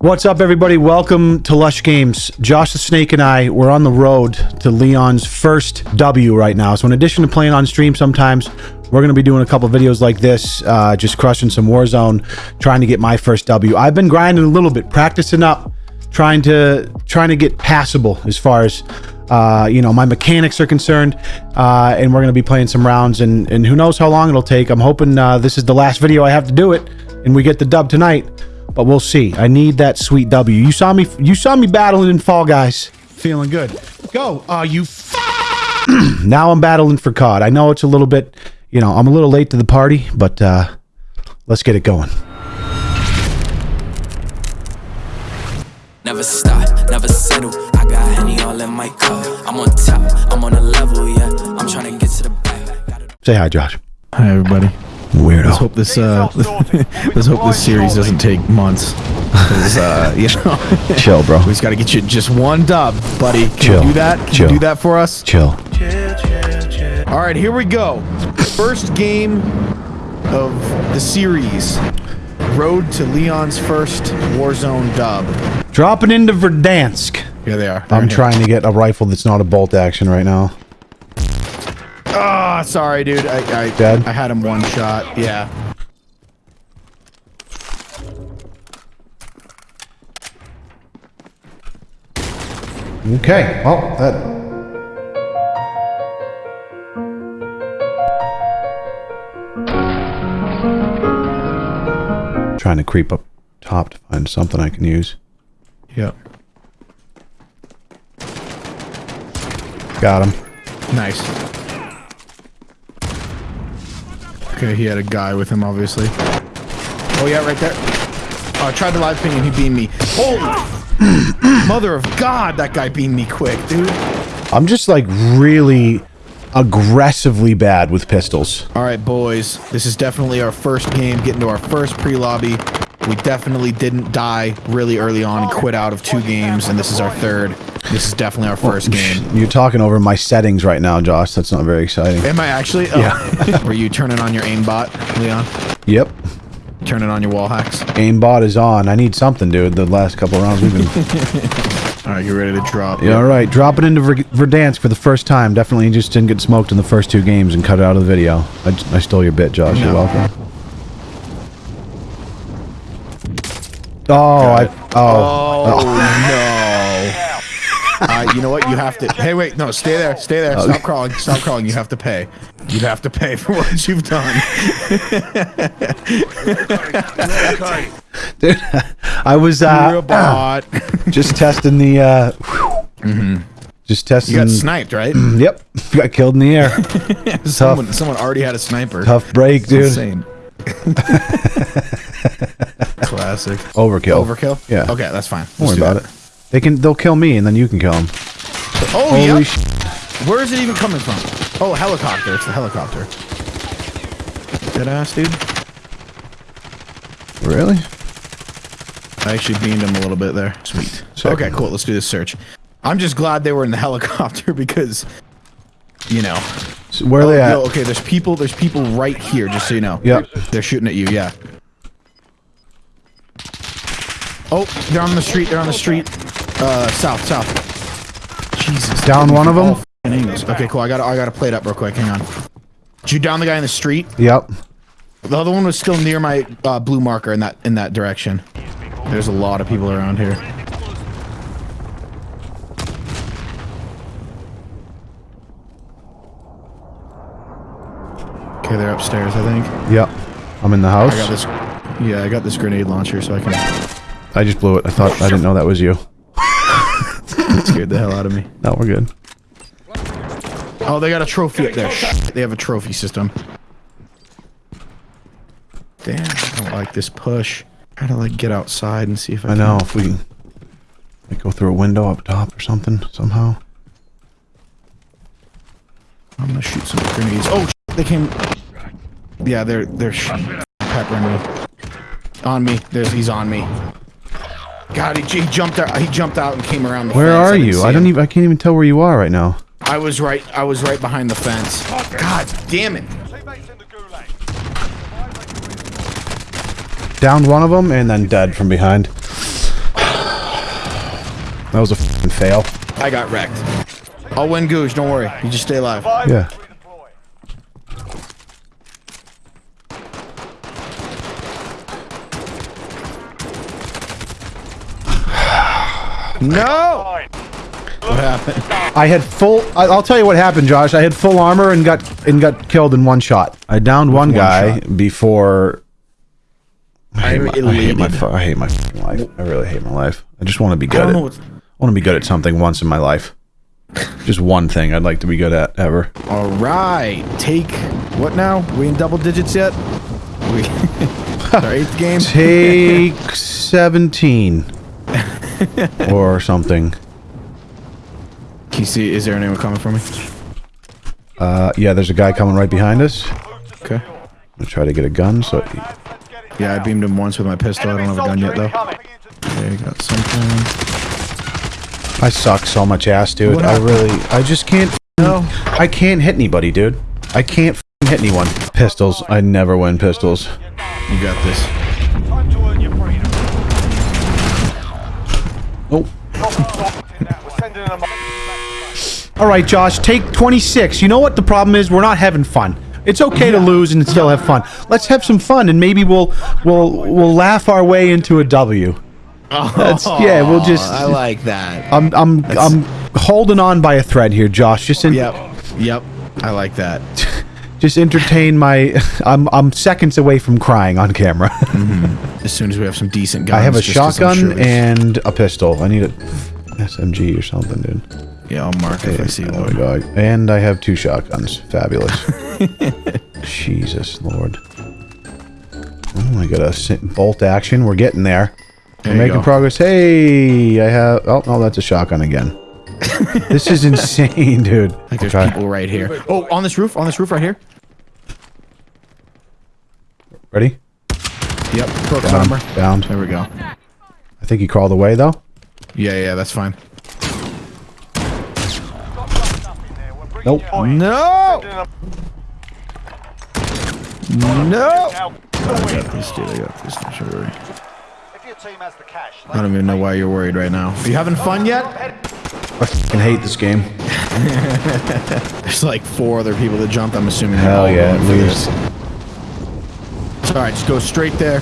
What's up, everybody? Welcome to Lush Games. Josh the Snake and I, we're on the road to Leon's first W right now. So in addition to playing on stream sometimes, we're going to be doing a couple videos like this, uh, just crushing some Warzone, trying to get my first W. I've been grinding a little bit, practicing up, trying to trying to get passable as far as uh, you know my mechanics are concerned, uh, and we're going to be playing some rounds, and and who knows how long it'll take. I'm hoping uh, this is the last video I have to do it, and we get the dub tonight but we'll see. I need that sweet W. You saw me. You saw me battling in Fall Guys. Feeling good. Go. Uh, you. now I'm battling for COD. I know it's a little bit. You know, I'm a little late to the party, but uh, let's get it going. Never stop, never settle. I got Henny all in my cup. I'm on top, I'm on a level, yeah. I'm trying to get to the back. Say hi, Josh. Hi, everybody. Weirdo. Let's hope this uh, let's hope this series doesn't take months. 'Cause, uh, you know, Chill, bro. we just got to get you just one dub, buddy. Can Chill. you do that? Can Chill. you do that for us? Chill. All right, here we go. First game of the series. Road to Leon's first Warzone dub. Dropping into Verdansk. Here they are. They're I'm in here. trying to get a rifle that's not a bolt action right now. Ah, sorry, dude. I I, Dead? I had him one shot. Yeah. Okay. Well, that. Trying to creep up top to find something I can use. Yep. Got him. Nice. Okay, he had a guy with him, obviously. Oh yeah, right there. Oh, I tried to live ping and he beamed me. Holy mother of God, that guy beamed me quick, dude. I'm just like really aggressively bad with pistols. All right, boys, this is definitely our first game, getting to our first pre-lobby. We definitely didn't die really early on and quit out of two games, and this is our third. This is definitely our first game. You're talking over my settings right now, Josh. That's not very exciting. Am I actually? Oh. Yeah. Were you turning on your aimbot, Leon? Yep. Turning on your wall hacks? Aimbot is on. I need something, dude. The last couple rounds we've been. All right, you ready to drop? yeah, all right. Dropping into Ver- Verdansk for the first time. Definitely just didn't get smoked in the first two games and cut it out of the video. I stole your bit, Josh. You're welcome. Oh, I. it. Oh. Oh, no. Uh, you know what? You have to. Hey, wait. No, stay there. Stay there. Stop crawling. Stop crawling. You have to pay. You have to pay for what you've done. Dude, I was You're a uh, bot. just testing the. Uh, Just testing. You got sniped, right? Yep. Got killed in the air. Someone, someone already had a sniper. Tough break, It's dude. Insane. Classic. Overkill. Overkill. Yeah. Okay, that's fine. Don't worry about it. They can. They'll kill me, and then you can kill them. Oh Holy yeah. Where is it even coming from? Oh, helicopter. It's the helicopter. Dead ass, dude. Really? I actually beamed him a little bit there. Sweet. Sick. Okay, cool. Let's do this search. I'm just glad they were in the helicopter because, you know. So where are they oh, at? No, okay, there's people. There's people right here. Just so you know. Yep. They're shooting at you. Yeah. Oh, they're on the street. They're on the street. Uh, south, south. Jesus. Down one of them? Angles. Okay, cool. I got. I got to play it up real quick. Hang on. Did you down the guy in the street? Yep. The other one was still near my uh, blue marker in that in that direction. There's a lot of people around here. Okay, they're upstairs, I think. Yep. I'm in the house. I got this. Yeah, I got this grenade launcher, so I can. I just blew it. I thought I didn't know that was you. Scared the hell out of me. No, we're good. Oh, they got a trophy up there. They have a trophy system. Damn, I don't like this push. Try to like get outside and see if I, I can- know if we can like, go through a window up top or something somehow. I'm gonna shoot some grenades. Oh, they came. Yeah, they're they're sh- peppering me. On me. There's he's on me. God, he, he jumped out. He jumped out and came around the fence. Where fence. are didn't you? see I don't him. even. I can't even tell where you are right now. I was right. I was right behind the fence. God damn it! Downed one of them and then dead from behind. That was a fail. I got wrecked. I'll win Googe, don't worry. You just stay alive. Yeah. No! What happened? I had full. I- I'll tell you what happened, Josh. I had full armor and got and got killed in one shot. I downed one, one guy shot. before. I hate, my, I hate my. I hate my life. I really hate my life. I just want to be good. don't At, I want to be good at something once in my life. Just one thing I'd like to be good at ever. All right. Take... What now? We in double digits yet? We... our eighth game? Take seventeen or something. Can you see... Is there anyone coming for me? Uh, yeah, there's a guy coming right behind us. Okay. I'm gonna try to get a gun. So Yeah, I beamed him once with my pistol. I don't have a gun yet, though. Okay, got something. I suck so much ass, dude. What I really, I just can't. No. I can't hit anybody, dude. I can't hit anyone. Pistols. I never win pistols. You got this. Time to earn your freedom. Oh. We're sending them All right, Josh. Take 26. You know what the problem is? We're not having fun. It's okay to lose and still have fun. Let's have some fun, and maybe we'll we'll we'll laugh our way into a W. That's oh, yeah. We'll just. I like that. I'm I'm I'm holding on by a thread here, Josh. Just in, Yep. Yep. I like that. Just entertain my. I'm I'm seconds away from crying on camera. Mm-hmm. As soon as we have some decent guns. I have a just 'cause I'm shotgun sure and a pistol. I need a SMG or something, dude. Yeah, I'll mark if I see oh we one. go. And I have two shotguns. Fabulous. Jesus Lord. Oh, I got a bolt action. We're getting there. There We're making go. progress. Hey, I have. Oh, no, that's a shotgun again. This is insane, dude. Like there's Okay. people right here. Oh, on this roof, on this roof right here. Ready? Yep, his Down. armor. Down. There we go. I think he crawled away though. Yeah, yeah, that's fine. Nope. No! No! I got this, dude. I got this. Don't worry. If your team has the cash, I don't even know why you're worried right now. Are you having fun yet? I fucking hate this game. There's like four other people that jumped. I'm assuming. Hell all yeah, at least. It's all right. Just go straight there.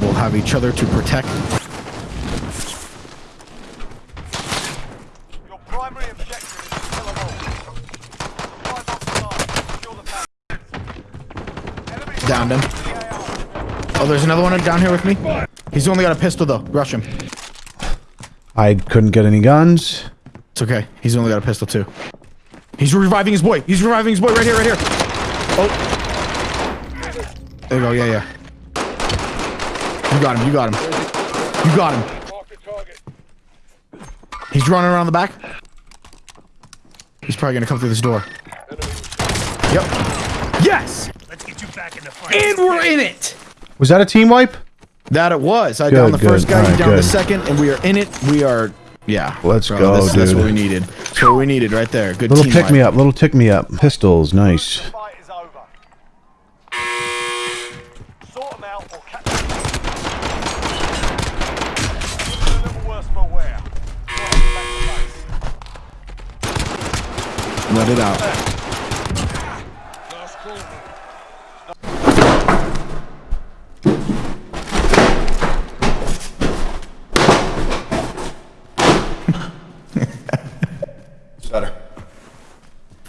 We'll have each other to protect. your primary objective is to kill them all. Drive off the line. Secure the path. Enemy Downed him. Oh, there's another one down here with me. He's only got a pistol though. Rush him. I couldn't get any guns. It's okay. He's only got a pistol too. He's reviving his boy. He's reviving his boy right here, right here. Oh. There you go. Yeah, yeah. You got him. You got him. You got him. He's running around the back. He's probably gonna come through this door. Yep. Yes. Let's get you back in the fight. And we're in it. Was that a team wipe? That it was. I Good, downed the first good. guy. You Alright, downed the second, and we are in it. We are. Yeah. Let's bro, go, that's, That's what we needed. That's what we needed right there. Good Little pick-me up, Little tick me up. Pistols. Nice. Fight is over. Sort them out or catch them. A little worse for wear. Back to base. Let it out. Better.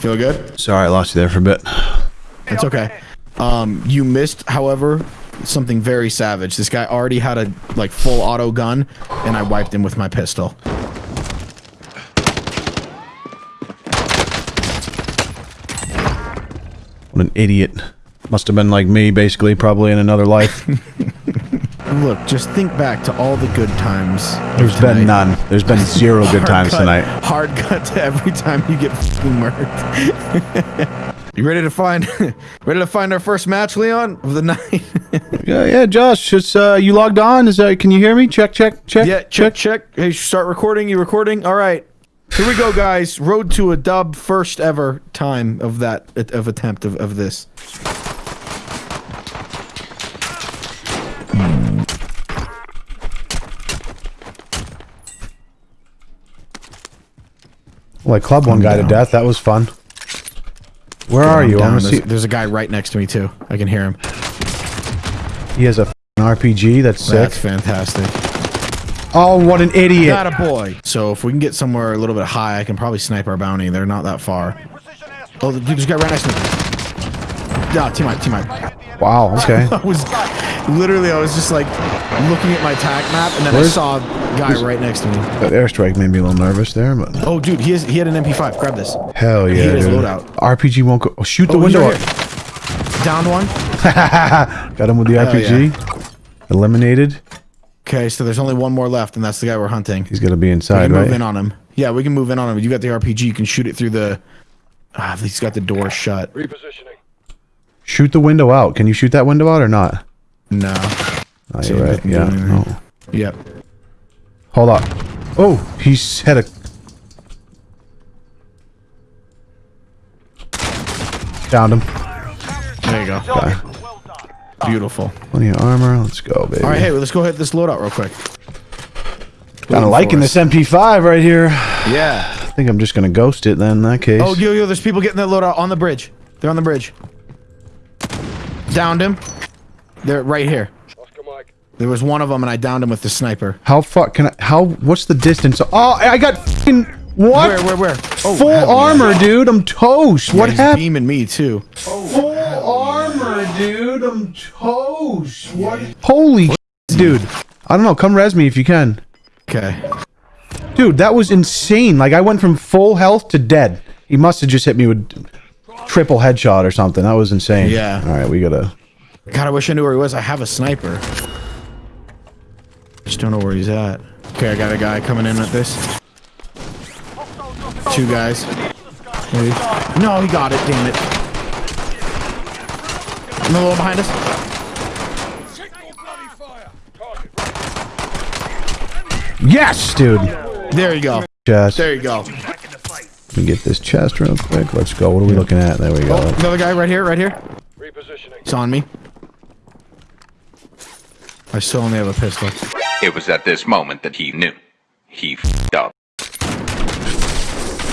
Feel good? Sorry, I lost you there for a bit. It's okay. Um, you missed, however, something very savage. This guy already had a like full auto gun, and I wiped him with my pistol. What an idiot. Must have been like me, basically, probably in another life. Look, just think back to all the good times. There's been none. There's been zero good times cut- tonight. Hard cut to every time you get murked. you ready to find ready to find our first match, Leon, of the night? Yeah, yeah, Josh. It's, uh, you logged on? Is that? Can you hear me? Check, check, check. yeah, check, check. Hey, start recording. You recording? All right. Here we go, guys. Road to a dub, first ever time of that of attempt of, of this. Well, club one I'm guy to death. That was fun. Where are I'm you? Down. There's, see. there's a guy right next to me too. I can hear him. He has a RPG. That's sick. That's fantastic. Oh, what an idiot! Got a boy. So if we can get somewhere a little bit high, I can probably snipe our bounty. They're not that far. Oh, dude, there's a guy right next to me. Yeah, team up, team up. Wow. Okay. I was literally, I was just like looking at my tac map, and then I saw a guy right next to me. that airstrike made me a little nervous there, but Oh, dude, he has, he had an MP5. Grab this. hell yeah, had his dude. loadout. RPG won't go. Oh, shoot the Oh, he's window. right here. Down one. Got him with the Hell RPG. Eliminated. Okay, so there's only one more left, and that's the guy we're hunting. He's gonna be inside, We inside, can move in on him. Yeah, we can move in on him. You got the RPG. You can shoot it through the. Ah, he's got the door shut. Repositioning. Shoot the window out. Can you shoot that window out or not? No. Oh, you're right. Yeah. No. Oh. Yep. Hold up. Oh, he's had a. Found him. There you go. Done. Beautiful. Plenty of armor. Let's go, baby. All right, hey, well, let's go hit this loadout real quick. Kind of liking this MP5 right here. Yeah. I think I'm just gonna ghost it then. In that case. Oh, yo, yo, there's people getting that loadout on the bridge. They're on the bridge. Downed him. They're right here. There was one of them, and I downed him with the sniper. How far can I? How? What's the distance? Oh, I got fucking what? Where, where, where? Oh, Full yeah. armor, dude. I'm toast. What He's happened? beaming me too. Full armor, dude. I'm toast. What? Holy, dude. I don't know. Come res me if you can. Okay. Dude, that was insane. Like I went from full health to dead. He must have just hit me with triple headshot or something. That was insane. Yeah. All right, we gotta. God, I wish I knew where he was. I have a sniper. Just don't know where he's at. Okay, I got a guy coming in at this. Two guys. Maybe. No, he got it. Damn it. Another one behind us. Yes, dude. There you go. Chest. There you go. Let me get this chest real quick. Let's go. What are we looking at? There we go. Oh, another guy right here. Right here. Repositioning. He's on me. I still only have a pistol. It was at this moment that he knew. He f***ed up.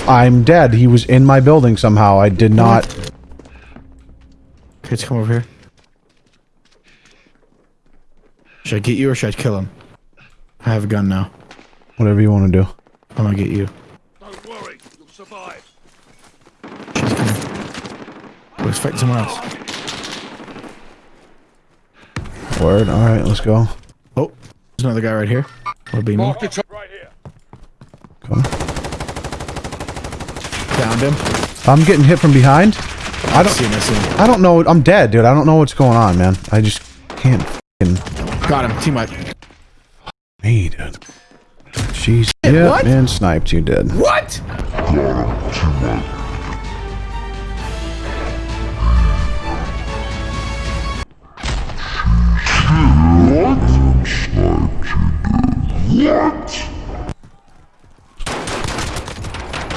I'm dead. He was in my building somehow. I did not. Kids, come over here. Should I get you or should I kill him? I have a gun now. Whatever you want to do. I'm gonna get you. Don't worry. You'll survive. She's coming. Let's fight someone else. Word. All right, let's go. Oh, there's another guy right here. Will be me. Right here. Go. Downed him. I'm getting hit from behind. I don't. See him, I see him. I don't know. I'm dead, dude. I don't know what's going on, man. I just can't. Fucking Got him. Team up. me, dude. Jeez. Yeah, what? man. Sniped. You did. What?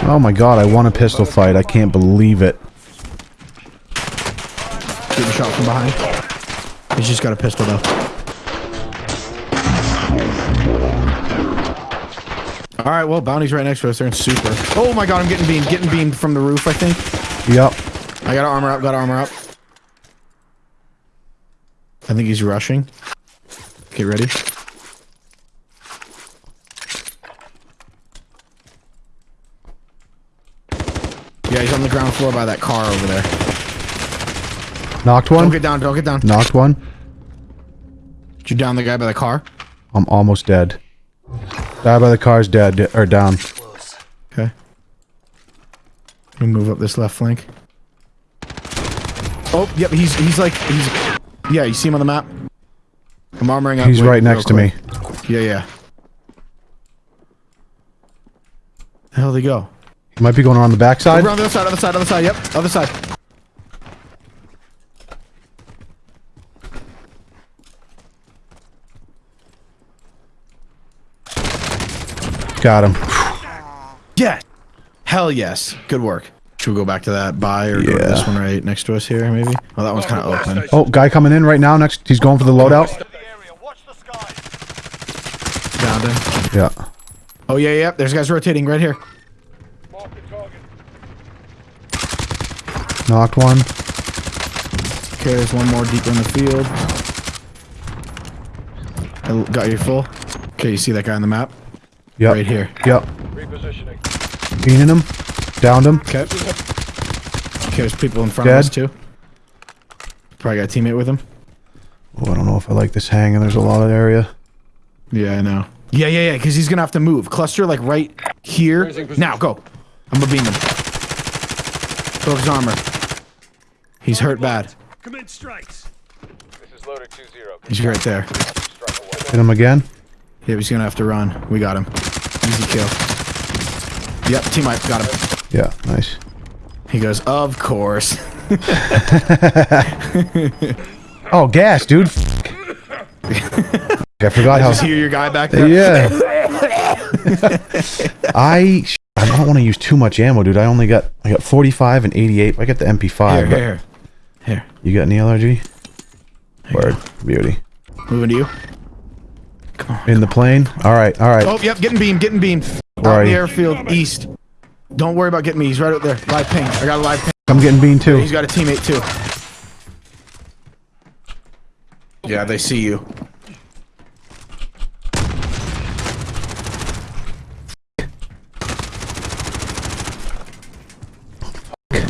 Oh my god. I won a pistol fight. I can't believe it. Getting shot from behind. He's just got a pistol though. All right, well, bounty's right next to us. They're in super. Oh my god, I'm getting beamed. Getting beamed from the roof, I think. Yep. I got armor up. Got armor up. I think he's rushing. Get ready. Yeah, he's on the ground floor by that car over there. Knocked one. Don't get down. Don't get down. Knocked one. Did you down the guy by the car? I'm almost dead. Guy by the car's dead or down. Okay. Let me move up this left flank. Oh, yep, he's he's like he's yeah. You see him on the map? I'm armoring up. He's right next to me. Yeah, yeah. The hell they go? He might be going around the backside. Over on the other side, other side, other side. Yep, other side. Got him. Yes. Hell yes. Good work. Should we go back to that buy or go to this one right next to us here, maybe? Oh, that one's kind of open. Oh, guy coming in right now. Next, he's going for the loadout. The area. Watch the sky. Downed him. Yeah. Oh, yeah, yeah. There's guys rotating right here. Knocked one. Okay, there's one more deeper in the field. I got you full. Okay, you see that guy on the map? Yep. Right here. Yep. Repositioning. Beaning him. Downed him. Okay. Okay, there's people in front of us too. Probably got a teammate with him. Oh, I don't know if I like this hang, and there's a lot of area. Yeah, I know. Yeah, yeah, yeah, because he's gonna have to move. Cluster like right here. Now, go. I'm gonna beam him. Broke his armor. He's hurt bad. Commence strikes. This is loader 2-0. He's right there. Hit him again. Yeah, he's gonna have to run. We got him. Easy kill. Yep, team wipe. Got him. Yeah, nice. He goes, of course. Oh, gas, dude. I forgot how. Just hear your guy back there. Yeah. I I don't want to use too much ammo, dude. I only got I got 45 and 88. I got the MP5. Here, but here, here. You got any LRG? Word, beauty. Moving to you. Come on. In the plane. All right, all right. Oh, yep, getting beamed, getting beamed. Where Out are in the you? airfield, east. Don't worry about getting me. He's right out there. Live ping. I got a live ping. I'm getting bean too. He's got a teammate too. Yeah, they see you.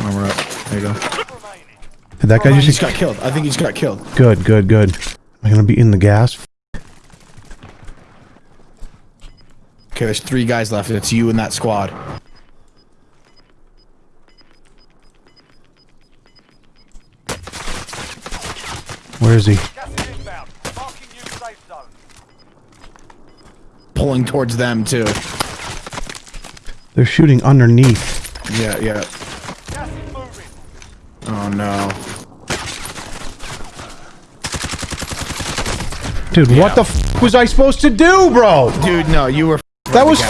Armor up. There you go. Did that oh, guy He just just got killed. I think he just got killed. good, good, good. Am I gonna be in the gas? Okay, there's three guys left. It's you and that squad. Where is he? Gas is inbound. Marking new safe zone. Pulling towards them too. They're shooting underneath. Yeah, yeah. Gas is moving. Oh no. Dude, what the f was I supposed to do, bro? Dude, no, you were That was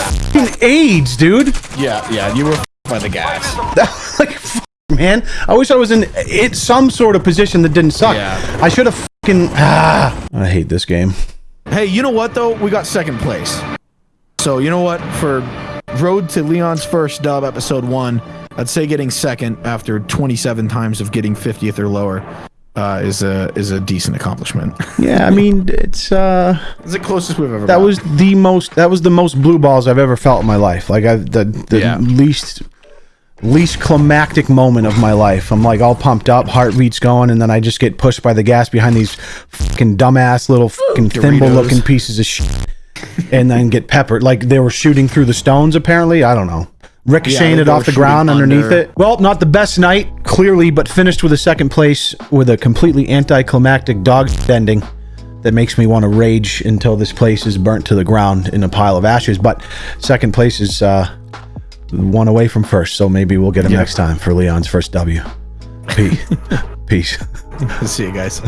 AIDS, dude. Yeah, yeah, you were by the gas. Like, f- man, I wish I was in it, some sort of position that didn't suck. Yeah. I should have fucking. Ah, I hate this game. Hey, you know what though? We got second place. So you know what? For Road to Leon's first dub, episode one, I'd say getting second after 27 times of getting 50th or lower uh, is a is a decent accomplishment. Yeah, I mean, it's uh, it's the closest we've ever. that was the most that was the most blue balls I've ever felt in my life. Like I the the Yeah. least least climactic moment of my life. I'm like all pumped up, heartbeat's going, and then I just get pushed by the gas behind these fucking dumbass little fucking thimble looking pieces of shit, and then get peppered. Like they were shooting through the stones. Apparently, I don't know. Ricocheting Yeah, it off the ground underneath under. it. Well, not the best night, clearly, but finished with a second place with a completely anticlimactic dog ending that makes me want to rage until this place is burnt to the ground in a pile of ashes. But second place is uh, one away from first, so maybe we'll get him Yeah. next time for Leon's first W. Peace. Peace. See you guys.